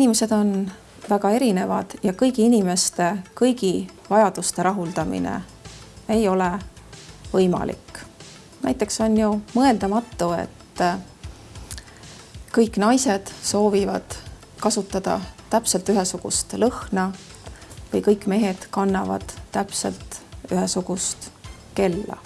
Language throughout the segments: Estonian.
inimesed on väga erinevad ja kõigi inimeste kõigi vajaduste rahuldamine ei ole võimalik. näiteks on ju mõeldamatu, et kõik naised soovivad kasutada täpselt ühesugust lõhna või kõik mehed kannavad täpselt ühesugust kella.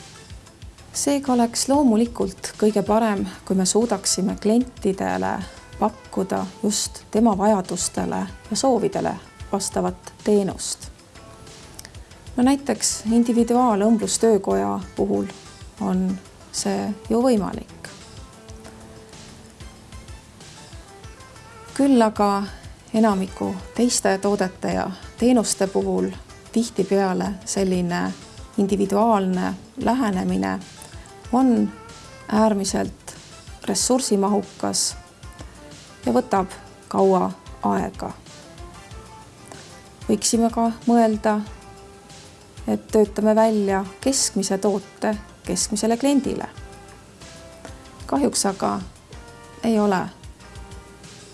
seega oleks loomulikult kõige parem, kui me suudaksime klientidele pakkuda just tema vajadustele ja soovidele vastavat teenust. no näiteks individuaalõmblustöökoja puhul on see ju võimalik. küll aga enamiku teiste toodete ja teenuste puhul tihtipeale selline individuaalne lähenemine on äärmiselt ressursimahukas ja võtab kaua aega. võiksime ka mõelda, et töötame välja keskmise toote keskmisele kliendile. kahjuks aga ei ole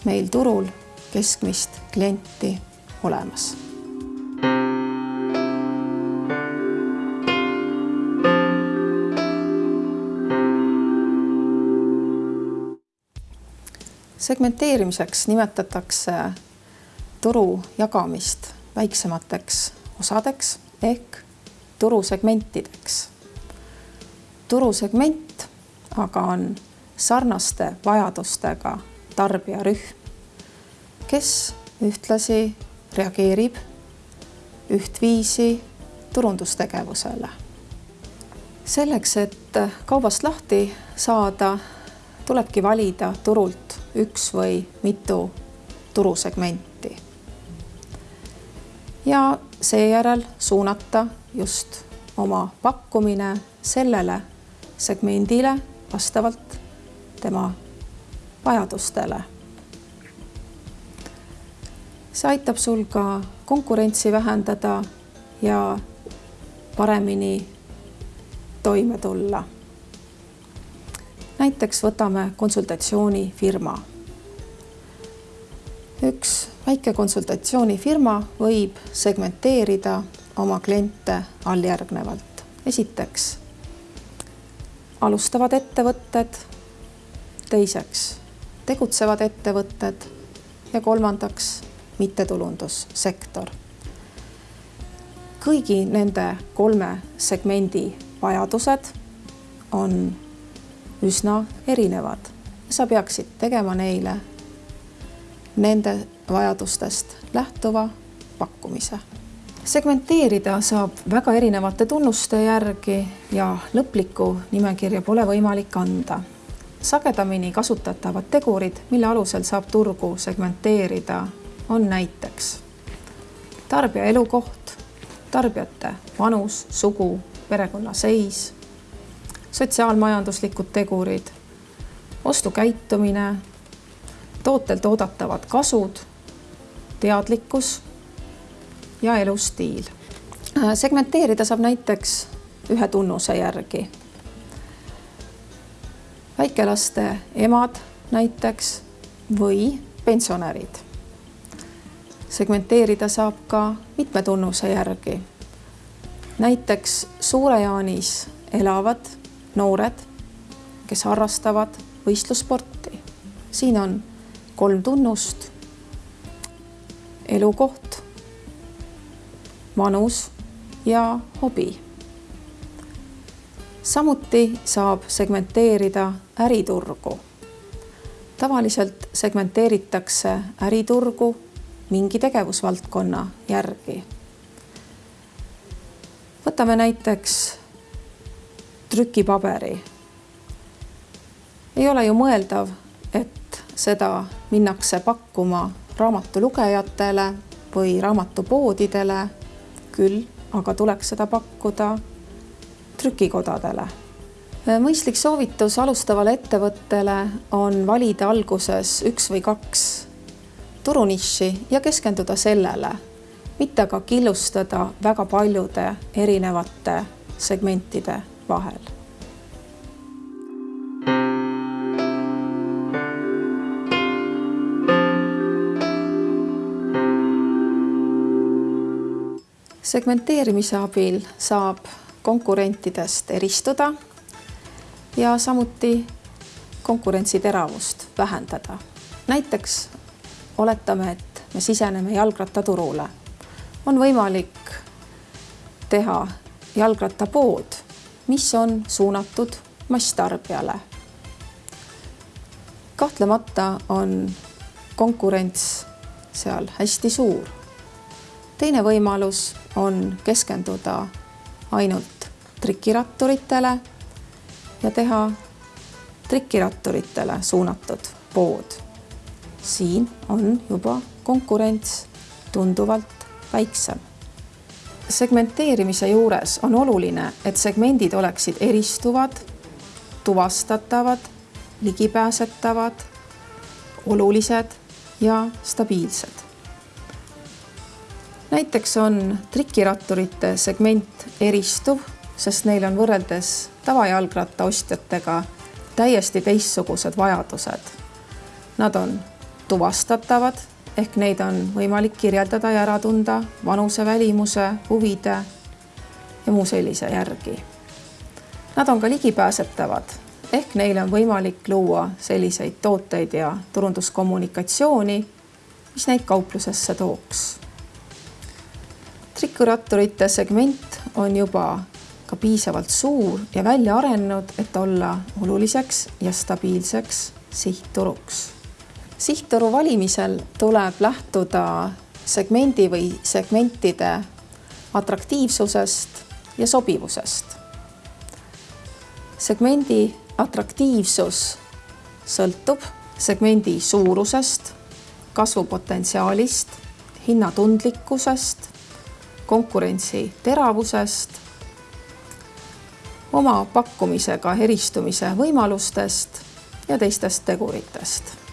meil turul keskmist klienti olemas segmenteerimiseks nimetatakse turu jagamist väiksemateks osadeks ehk turusegmentideks. turusegment aga on sarnaste vajadustega tarbijarühm, kes ühtlasi reageerib ühtviisi turundustegevusele. selleks, et kaubast lahti saada, tulebki valida turult üks või mitu turusegmenti. ja seejärel suunata just oma pakkumine sellele segmendile vastavalt tema vajadustele. see aitab sul ka konkurentsi vähendada ja paremini toime tulla näiteks võtame konsultatsioonifirma. üks väike konsultatsioonifirma võib segmenteerida oma kliente alljärgnevalt. esiteks alustavad ettevõtted, teiseks tegutsevad ettevõtted ja kolmandaks mittetulundussektor. kõigi nende kolme segmendi vajadused on üsna erinevad. sa peaksid tegema neile nende vajadustest lähtuva pakkumise. segmenteerida saab väga erinevate tunnuste järgi ja lõplikku nimekirja pole võimalik anda. sagedamini kasutatavad tegurid, mille alusel saab turgu segmenteerida, on näiteks tarbija elukoht, tarbijate vanus, sugu, perekonnaseis sotsiaalmajanduslikud tegurid, ostukäitumine, tootelt oodatavad kasud, teadlikkus ja elustiil. segmenteerida saab näiteks ühe tunnuse järgi. väikelaste emad näiteks või pensionärid. segmenteerida saab ka mitme tunnuse järgi. näiteks Suure-Jaanis elavad noored, kes harrastavad võistlussporti. siin on kolm tunnust. elukoht, vanus ja hobi. samuti saab segmenteerida äriturgu. tavaliselt segmenteeritakse äriturgu mingi tegevusvaldkonna järgi. võtame näiteks trükipaberi. ei ole ju mõeldav, et seda minnakse pakkuma raamatulugejatele või raamatupoodidele, küll aga tuleks seda pakkuda trükikodadele. mõistlik soovitus alustavale ettevõttele on valida alguses üks või kaks turunišši ja keskenduda sellele, mitte aga killustada väga paljude erinevate segmentide vahel segmenteerimise abil saab konkurentidest eristuda ja samuti konkurentsi teravust vähendada. näiteks oletame, et me siseneme jalgrattaturule. on võimalik teha jalgrattapood mis on suunatud masstarbijale. kahtlemata on konkurents seal hästi suur. teine võimalus on keskenduda ainult trikiratturitele ja teha trikiratturitele suunatud pood. siin on juba konkurents tunduvalt väiksem. Segmenteerimise juures on oluline, et segmendid oleksid eristuvad, tuvastatavad, ligipääsetavad, olulised ja stabiilsed. näiteks on trikiratturite segment eristuv, sest neil on võrreldes tavajalgratta ostjatega täiesti teistsugused vajadused. Nad on tuvastatavad ehk neid on võimalik kirjeldada ja ära tunda vanuse, välimuse, huvide ja muu sellise järgi. Nad on ka ligipääsetavad ehk neile on võimalik luua selliseid tooteid ja turunduskommunikatsiooni, mis neid kauplusesse tooks. trikuratturite segment on juba ka piisavalt suur ja välja arenenud, et olla oluliseks ja stabiilseks sihtturuks. Sihtturu valimisel tuleb lähtuda segmendi või segmentide atraktiivsusest ja sobivusest. segmendi atraktiivsus sõltub segmendi suurusest, kasvupotentsiaalist, hinnatundlikkusest, konkurentsi teravusest oma pakkumisega eristumise võimalustest ja teistest teguritest.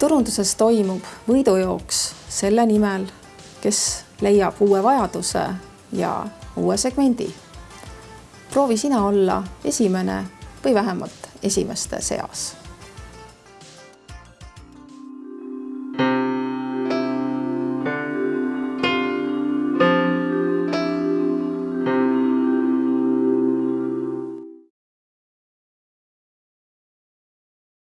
Turunduses toimub võidujooks selle nimel, kes leiab uue vajaduse ja uue segmendi. proovi sina olla esimene või vähemalt esimeste seas